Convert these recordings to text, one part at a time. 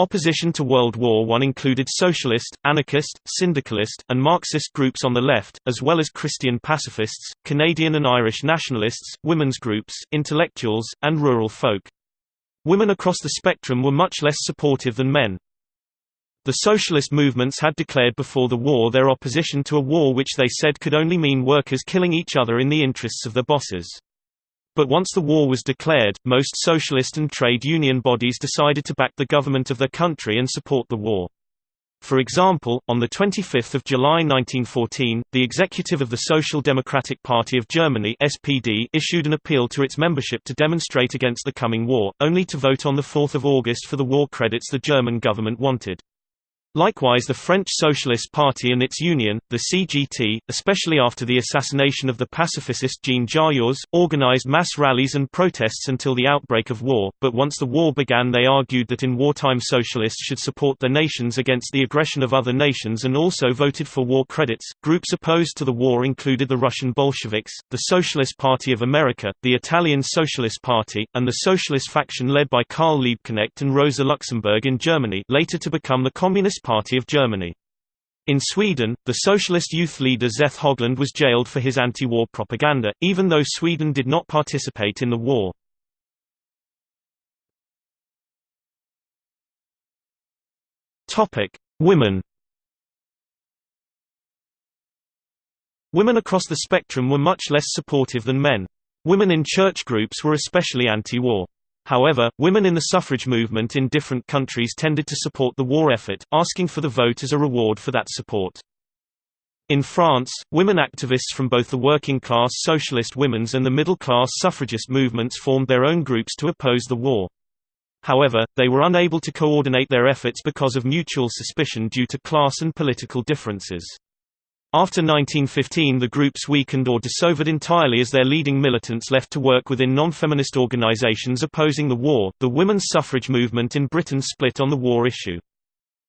Opposition to World War I included socialist, anarchist, syndicalist, and Marxist groups on the left, as well as Christian pacifists, Canadian and Irish nationalists, women's groups, intellectuals, and rural folk. Women across the spectrum were much less supportive than men. The socialist movements had declared before the war their opposition to a war which they said could only mean workers killing each other in the interests of their bosses. But once the war was declared, most socialist and trade union bodies decided to back the government of their country and support the war. For example, on 25 July 1914, the executive of the Social Democratic Party of Germany SPD issued an appeal to its membership to demonstrate against the coming war, only to vote on 4 August for the war credits the German government wanted. Likewise the French Socialist Party and its union, the CGT, especially after the assassination of the pacifist Jean Jaurès, organized mass rallies and protests until the outbreak of war, but once the war began they argued that in wartime socialists should support their nations against the aggression of other nations and also voted for war credits. Groups opposed to the war included the Russian Bolsheviks, the Socialist Party of America, the Italian Socialist Party, and the socialist faction led by Karl Liebknecht and Rosa Luxemburg in Germany later to become the Communist Party of Germany. In Sweden, the socialist youth leader Zeth Höglund was jailed for his anti-war propaganda, even though Sweden did not participate in the war. Women Women across the spectrum were much less supportive than men. Women in church groups were especially anti-war. However, women in the suffrage movement in different countries tended to support the war effort, asking for the vote as a reward for that support. In France, women activists from both the working-class socialist women's and the middle-class suffragist movements formed their own groups to oppose the war. However, they were unable to coordinate their efforts because of mutual suspicion due to class and political differences. After 1915 the groups weakened or dissolved entirely as their leading militants left to work within non-feminist organizations opposing the war. The women's suffrage movement in Britain split on the war issue.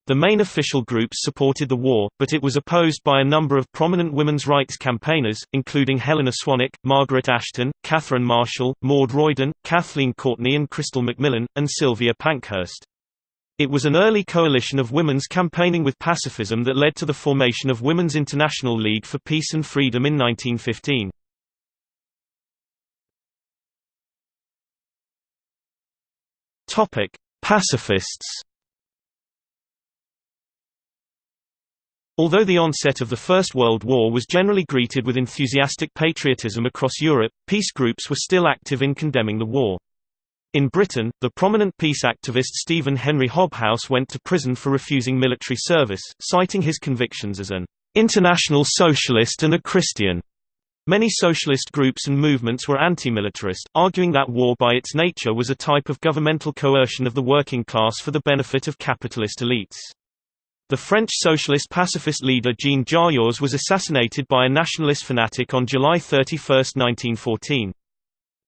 The main official groups supported the war, but it was opposed by a number of prominent women's rights campaigners, including Helena Swanwick, Margaret Ashton, Catherine Marshall, Maud Royden, Kathleen Courtney and Chrystal Macmillan, and Sylvia Pankhurst. It was an early coalition of women's campaigning with pacifism that led to the formation of Women's International League for Peace and Freedom in 1915. Topic: Pacifists. Although the onset of the First World War was generally greeted with enthusiastic patriotism across Europe, peace groups were still active in condemning the war. In Britain, the prominent peace activist Stephen Henry Hobhouse went to prison for refusing military service, citing his convictions as an international socialist and a Christian. Many socialist groups and movements were anti-militarist, arguing that war by its nature was a type of governmental coercion of the working class for the benefit of capitalist elites. The French socialist pacifist leader Jean Jaurès was assassinated by a nationalist fanatic on July 31, 1914.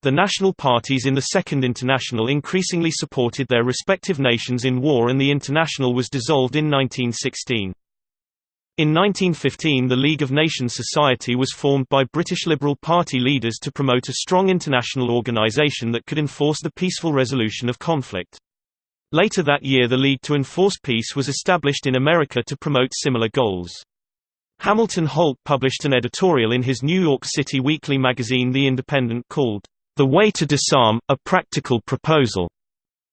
The national parties in the Second International increasingly supported their respective nations in war and the International was dissolved in 1916. In 1915 the League of Nations Society was formed by British Liberal Party leaders to promote a strong international organisation that could enforce the peaceful resolution of conflict. Later that year the League to Enforce Peace was established in America to promote similar goals. Hamilton Holt published an editorial in his New York City weekly magazine The Independent called, the Way to Disarm, A Practical Proposal,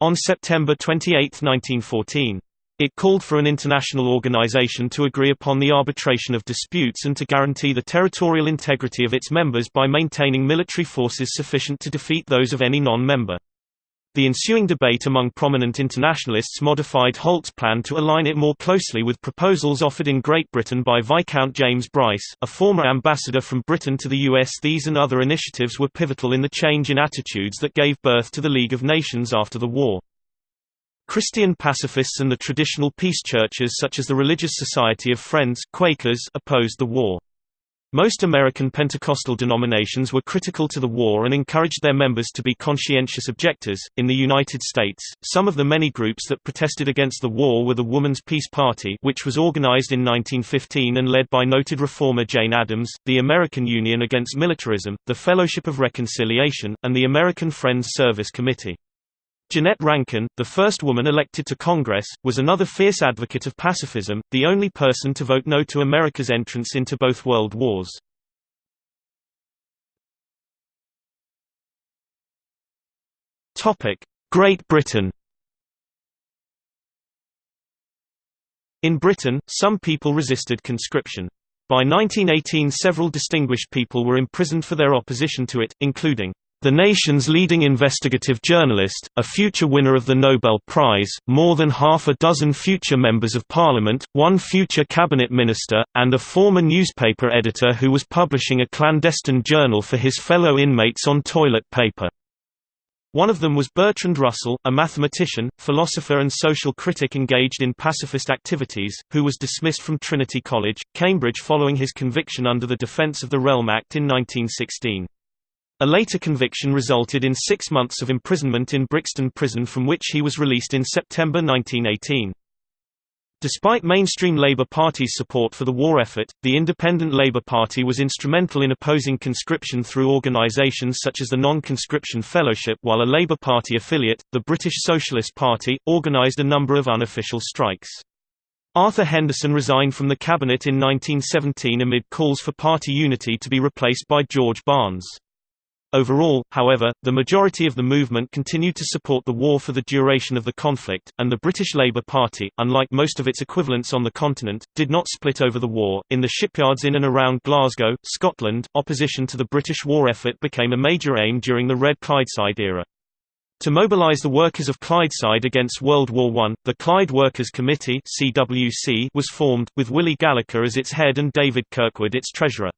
on September 28, 1914. It called for an international organization to agree upon the arbitration of disputes and to guarantee the territorial integrity of its members by maintaining military forces sufficient to defeat those of any non-member. The ensuing debate among prominent internationalists modified Holt's plan to align it more closely with proposals offered in Great Britain by Viscount James Bryce, a former ambassador from Britain to the US. These and other initiatives were pivotal in the change in attitudes that gave birth to the League of Nations after the war. Christian pacifists and the traditional peace churches such as the Religious Society of Friends Quakers opposed the war. Most American Pentecostal denominations were critical to the war and encouraged their members to be conscientious objectors. In the United States, some of the many groups that protested against the war were the Woman's Peace Party, which was organized in 1915 and led by noted reformer Jane Addams, the American Union Against Militarism, the Fellowship of Reconciliation, and the American Friends Service Committee. Jeannette Rankin, the first woman elected to Congress, was another fierce advocate of pacifism, the only person to vote no to America's entrance into both world wars. Great Britain In Britain, some people resisted conscription. By 1918 several distinguished people were imprisoned for their opposition to it, including the nation's leading investigative journalist, a future winner of the Nobel Prize, more than half a dozen future members of parliament, one future cabinet minister, and a former newspaper editor who was publishing a clandestine journal for his fellow inmates on toilet paper. One of them was Bertrand Russell, a mathematician, philosopher and social critic engaged in pacifist activities, who was dismissed from Trinity College, Cambridge following his conviction under the Defence of the Realm Act in 1916. A later conviction resulted in six months of imprisonment in Brixton Prison from which he was released in September 1918. Despite mainstream Labour Party's support for the war effort, the Independent Labour Party was instrumental in opposing conscription through organisations such as the Non-Conscription Fellowship while a Labour Party affiliate, the British Socialist Party, organised a number of unofficial strikes. Arthur Henderson resigned from the cabinet in 1917 amid calls for party unity to be replaced by George Barnes. Overall, however, the majority of the movement continued to support the war for the duration of the conflict, and the British Labour Party, unlike most of its equivalents on the continent, did not split over the war. In the shipyards in and around Glasgow, Scotland, opposition to the British war effort became a major aim during the Red Clydeside era. To mobilise the workers of Clydeside against World War I, the Clyde Workers' Committee was formed, with Willie Gallacher as its head and David Kirkwood its treasurer.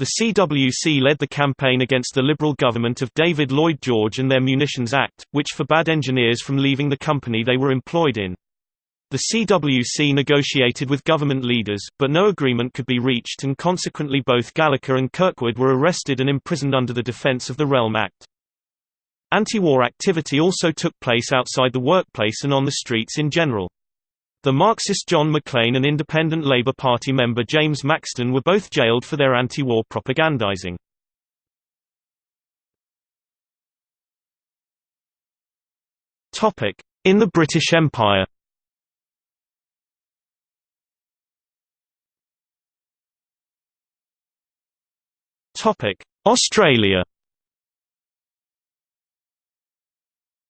The CWC led the campaign against the Liberal government of David Lloyd George and their Munitions Act, which forbade engineers from leaving the company they were employed in. The CWC negotiated with government leaders, but no agreement could be reached and consequently both Gallacher and Kirkwood were arrested and imprisoned under the Defence of the Realm Act. Anti-war activity also took place outside the workplace and on the streets in general. The Marxist John Maclean and Independent Labour Party member James Maxton were both jailed for their anti-war propagandizing. In the British Empire. Australia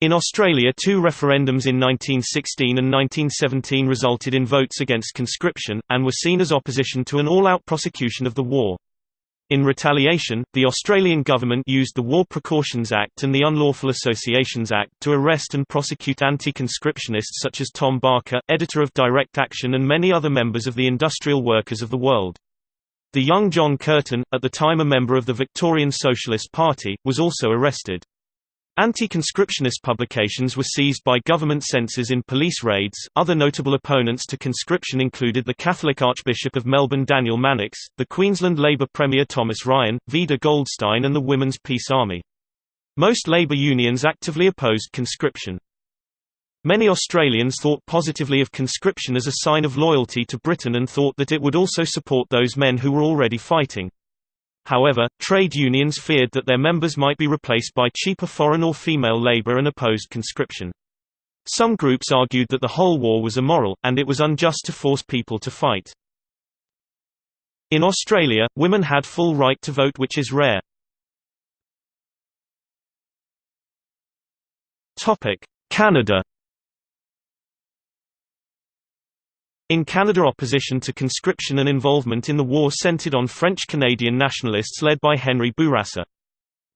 In Australia two referendums in 1916 and 1917 resulted in votes against conscription, and were seen as opposition to an all-out prosecution of the war. In retaliation, the Australian government used the War Precautions Act and the Unlawful Associations Act to arrest and prosecute anti-conscriptionists such as Tom Barker, editor of Direct Action and many other members of the industrial workers of the world. The young John Curtin, at the time a member of the Victorian Socialist Party, was also arrested. Anti-conscriptionist publications were seized by government censors in police raids. Other notable opponents to conscription included the Catholic Archbishop of Melbourne Daniel Mannix, the Queensland Labor Premier Thomas Ryan, Vida Goldstein and the Women's Peace Army. Most labour unions actively opposed conscription. Many Australians thought positively of conscription as a sign of loyalty to Britain and thought that it would also support those men who were already fighting. However, trade unions feared that their members might be replaced by cheaper foreign or female labor and opposed conscription. Some groups argued that the whole war was immoral, and it was unjust to force people to fight. In Australia, women had full right to vote which is rare. Canada In Canada opposition to conscription and involvement in the war centered on French-Canadian nationalists led by Henri Bourassa.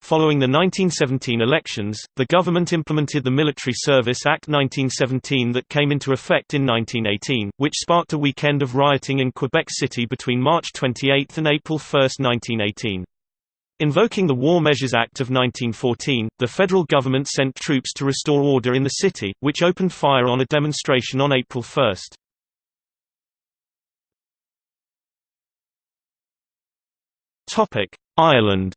Following the 1917 elections, the government implemented the Military Service Act 1917 that came into effect in 1918, which sparked a weekend of rioting in Quebec City between March 28 and April 1, 1918. Invoking the War Measures Act of 1914, the federal government sent troops to restore order in the city, which opened fire on a demonstration on April 1. Ireland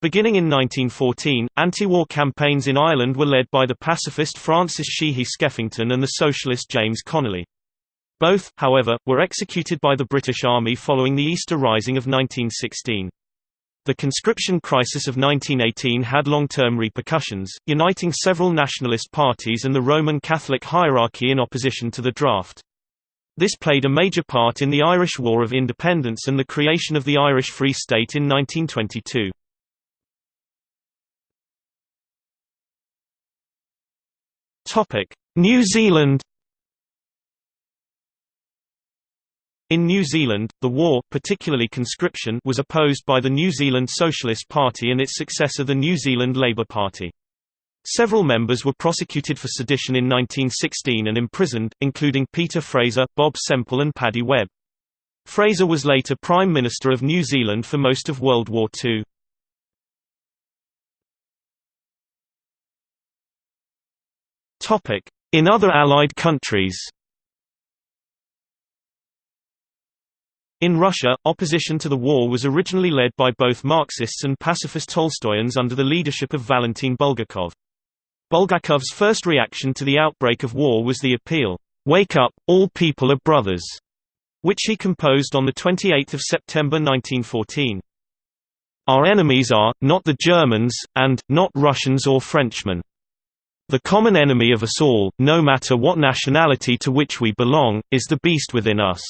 Beginning in 1914, anti-war campaigns in Ireland were led by the pacifist Francis Sheehy Skeffington and the socialist James Connolly. Both, however, were executed by the British Army following the Easter Rising of 1916. The conscription crisis of 1918 had long-term repercussions, uniting several nationalist parties and the Roman Catholic hierarchy in opposition to the draft. This played a major part in the Irish War of Independence and the creation of the Irish Free State in 1922. New Zealand In New Zealand, the war particularly conscription was opposed by the New Zealand Socialist Party and its successor the New Zealand Labour Party. Several members were prosecuted for sedition in 1916 and imprisoned, including Peter Fraser, Bob Semple and Paddy Webb. Fraser was later Prime Minister of New Zealand for most of World War II. In other Allied countries In Russia, opposition to the war was originally led by both Marxists and pacifist Tolstoyans under the leadership of Valentin Bulgakov. Bulgakov's first reaction to the outbreak of war was the appeal, "'Wake up, all people are brothers'", which he composed on 28 September 1914. Our enemies are, not the Germans, and, not Russians or Frenchmen. The common enemy of us all, no matter what nationality to which we belong, is the beast within us.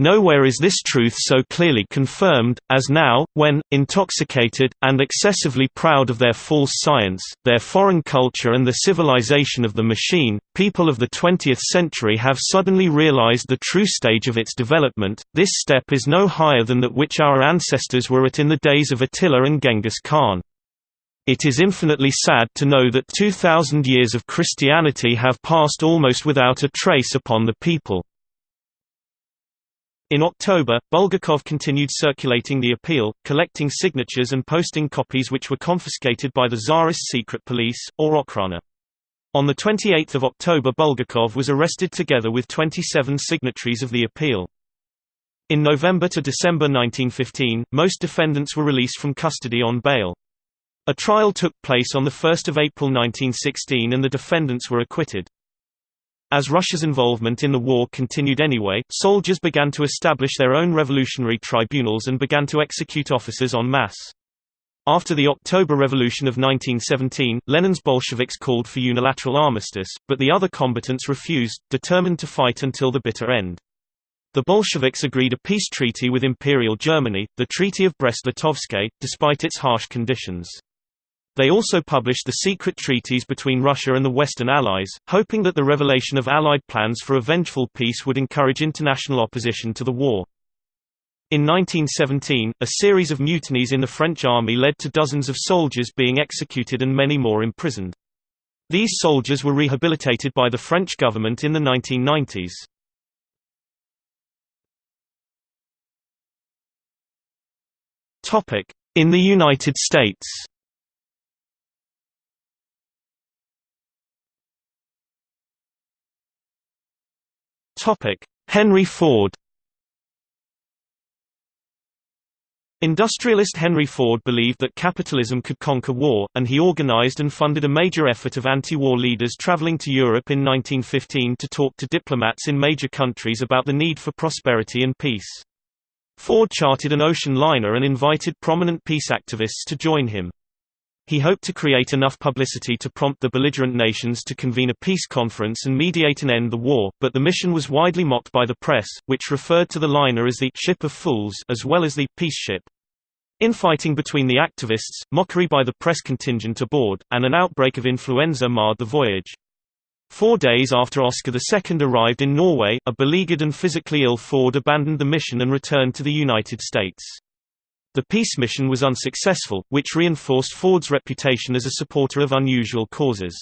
Nowhere is this truth so clearly confirmed, as now, when, intoxicated, and excessively proud of their false science, their foreign culture and the civilization of the machine, people of the 20th century have suddenly realized the true stage of its development. This step is no higher than that which our ancestors were at in the days of Attila and Genghis Khan. It is infinitely sad to know that 2,000 years of Christianity have passed almost without a trace upon the people. In October, Bulgakov continued circulating the appeal, collecting signatures and posting copies which were confiscated by the Tsarist secret police, or Okhrana. On 28 October Bulgakov was arrested together with 27 signatories of the appeal. In November to December 1915, most defendants were released from custody on bail. A trial took place on 1 April 1916 and the defendants were acquitted. As Russia's involvement in the war continued anyway, soldiers began to establish their own revolutionary tribunals and began to execute officers en masse. After the October Revolution of 1917, Lenin's Bolsheviks called for unilateral armistice, but the other combatants refused, determined to fight until the bitter end. The Bolsheviks agreed a peace treaty with Imperial Germany, the Treaty of Brest-Litovsk, despite its harsh conditions. They also published the secret treaties between Russia and the Western Allies, hoping that the revelation of Allied plans for a vengeful peace would encourage international opposition to the war. In 1917, a series of mutinies in the French army led to dozens of soldiers being executed and many more imprisoned. These soldiers were rehabilitated by the French government in the 1990s. In the United States Henry Ford Industrialist Henry Ford believed that capitalism could conquer war, and he organized and funded a major effort of anti-war leaders traveling to Europe in 1915 to talk to diplomats in major countries about the need for prosperity and peace. Ford chartered an ocean liner and invited prominent peace activists to join him. He hoped to create enough publicity to prompt the belligerent nations to convene a peace conference and mediate and end the war, but the mission was widely mocked by the press, which referred to the liner as the «ship of fools» as well as the «peace ship». Infighting between the activists, mockery by the press contingent aboard, and an outbreak of influenza marred the voyage. Four days after Oscar II arrived in Norway, a beleaguered and physically ill Ford abandoned the mission and returned to the United States. The peace mission was unsuccessful, which reinforced Ford's reputation as a supporter of unusual causes.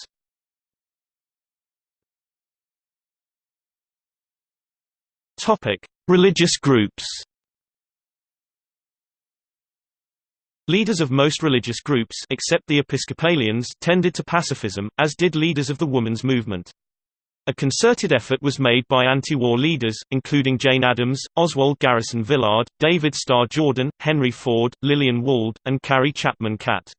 Religious groups Leaders of most religious groups except the Episcopalians tended to pacifism, as did leaders of the women's movement. A concerted effort was made by anti-war leaders, including Jane Addams, Oswald Garrison Villard, David Starr Jordan, Henry Ford, Lillian Wald, and Carrie Chapman Catt.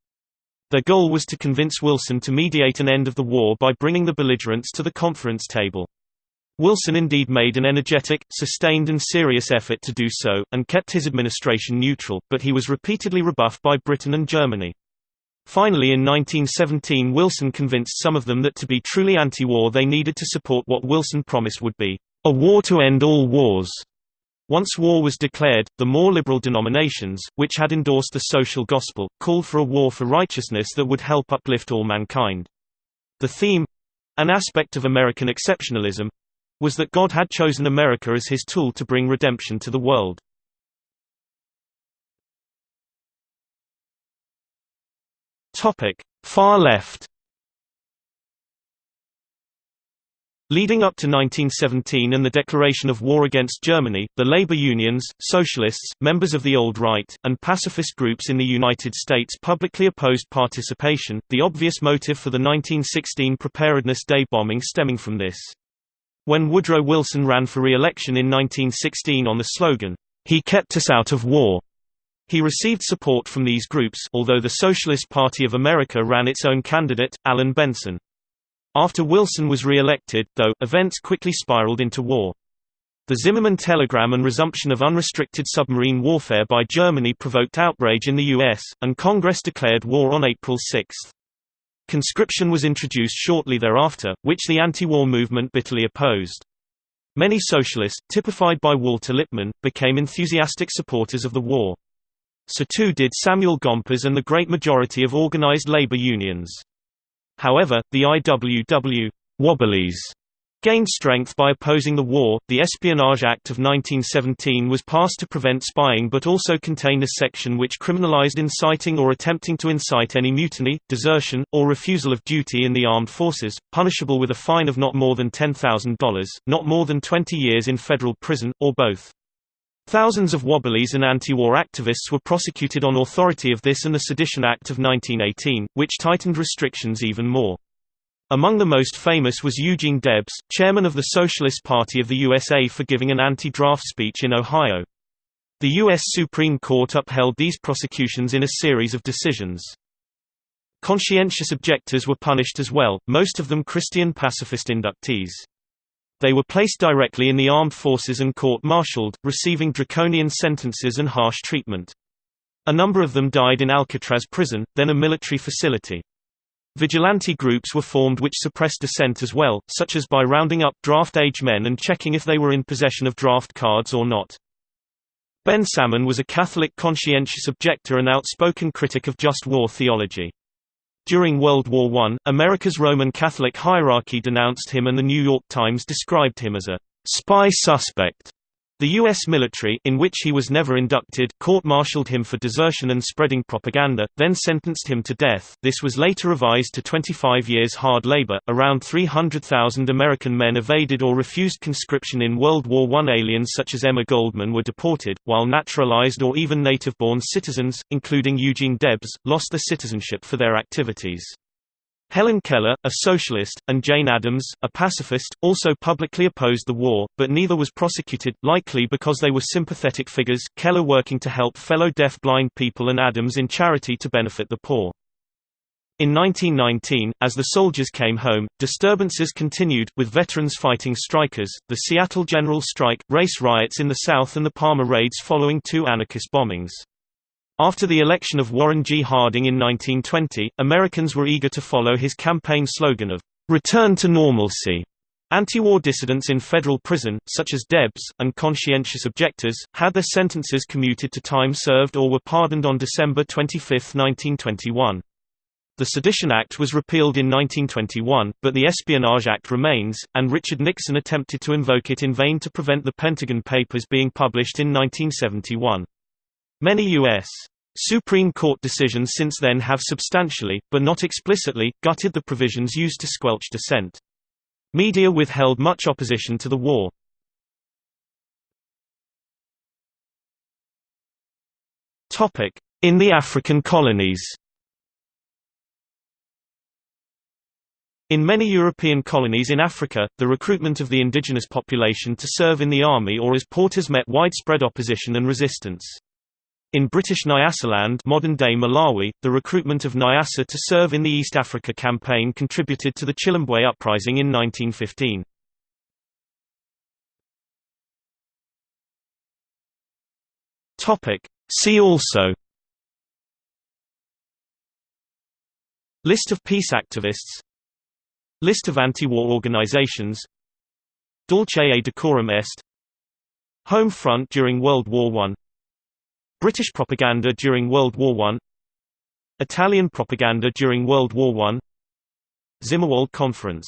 Their goal was to convince Wilson to mediate an end of the war by bringing the belligerents to the conference table. Wilson indeed made an energetic, sustained and serious effort to do so, and kept his administration neutral, but he was repeatedly rebuffed by Britain and Germany. Finally in 1917 Wilson convinced some of them that to be truly anti-war they needed to support what Wilson promised would be, "...a war to end all wars." Once war was declared, the more liberal denominations, which had endorsed the social gospel, called for a war for righteousness that would help uplift all mankind. The theme—an aspect of American exceptionalism—was that God had chosen America as his tool to bring redemption to the world. Topic: Far left. Leading up to 1917 and the declaration of war against Germany, the labor unions, socialists, members of the Old Right, and pacifist groups in the United States publicly opposed participation, the obvious motive for the 1916 Preparedness Day bombing stemming from this. When Woodrow Wilson ran for re-election in 1916 on the slogan, "'He kept us out of war'", he received support from these groups although the Socialist Party of America ran its own candidate, Allan Benson. After Wilson was re-elected, though, events quickly spiraled into war. The Zimmermann telegram and resumption of unrestricted submarine warfare by Germany provoked outrage in the U.S., and Congress declared war on April 6. Conscription was introduced shortly thereafter, which the anti-war movement bitterly opposed. Many socialists, typified by Walter Lippmann, became enthusiastic supporters of the war. So too did Samuel Gompers and the great majority of organized labor unions. However, the IWW Wobblies gained strength by opposing the war. The Espionage Act of 1917 was passed to prevent spying but also contained a section which criminalized inciting or attempting to incite any mutiny, desertion, or refusal of duty in the armed forces, punishable with a fine of not more than $10,000, not more than 20 years in federal prison, or both. Thousands of Wobblies and anti-war activists were prosecuted on authority of this and the Sedition Act of 1918, which tightened restrictions even more. Among the most famous was Eugene Debs, chairman of the Socialist Party of the USA for giving an anti-draft speech in Ohio. The U.S. Supreme Court upheld these prosecutions in a series of decisions. Conscientious objectors were punished as well, most of them Christian pacifist inductees. They were placed directly in the armed forces and court-martialed, receiving draconian sentences and harsh treatment. A number of them died in Alcatraz prison, then a military facility. Vigilante groups were formed which suppressed dissent as well, such as by rounding up draft-age men and checking if they were in possession of draft cards or not. Ben Salmon was a Catholic conscientious objector and outspoken critic of just war theology. During World War I, America's Roman Catholic hierarchy denounced him and The New York Times described him as a «spy suspect». The U.S. military in which he was never inducted court-martialed him for desertion and spreading propaganda, then sentenced him to death. This was later revised to 25 years hard labor. Around 300,000 American men evaded or refused conscription in World War I. Aliens such as Emma Goldman were deported, while naturalized or even native-born citizens, including Eugene Debs, lost their citizenship for their activities. Helen Keller, a socialist, and Jane Addams, a pacifist, also publicly opposed the war, but neither was prosecuted, likely because they were sympathetic figures, Keller working to help fellow deaf-blind people and Addams in charity to benefit the poor. In 1919, as the soldiers came home, disturbances continued, with veterans fighting strikers, the Seattle General Strike, race riots in the South and the Palmer raids following two anarchist bombings. After the election of Warren G. Harding in 1920, Americans were eager to follow his campaign slogan of, "'Return to Normalcy'". Anti-war dissidents in federal prison, such as Debs, and conscientious objectors, had their sentences commuted to time served or were pardoned on December 25, 1921. The Sedition Act was repealed in 1921, but the Espionage Act remains, and Richard Nixon attempted to invoke it in vain to prevent the Pentagon Papers being published in 1971. Many U.S. Supreme Court decisions since then have substantially, but not explicitly, gutted the provisions used to squelch dissent. Media withheld much opposition to the war. In the African colonies In many European colonies in Africa, the recruitment of the indigenous population to serve in the army or as porters met widespread opposition and resistance. In British Nyasaland modern-day Malawi, the recruitment of Nyasa to serve in the East Africa Campaign contributed to the Chilembwe Uprising in 1915. See also List of peace activists List of anti-war organizations Dolce decorum est Home front during World War I British propaganda during World War I Italian propaganda during World War I Zimmerwald Conference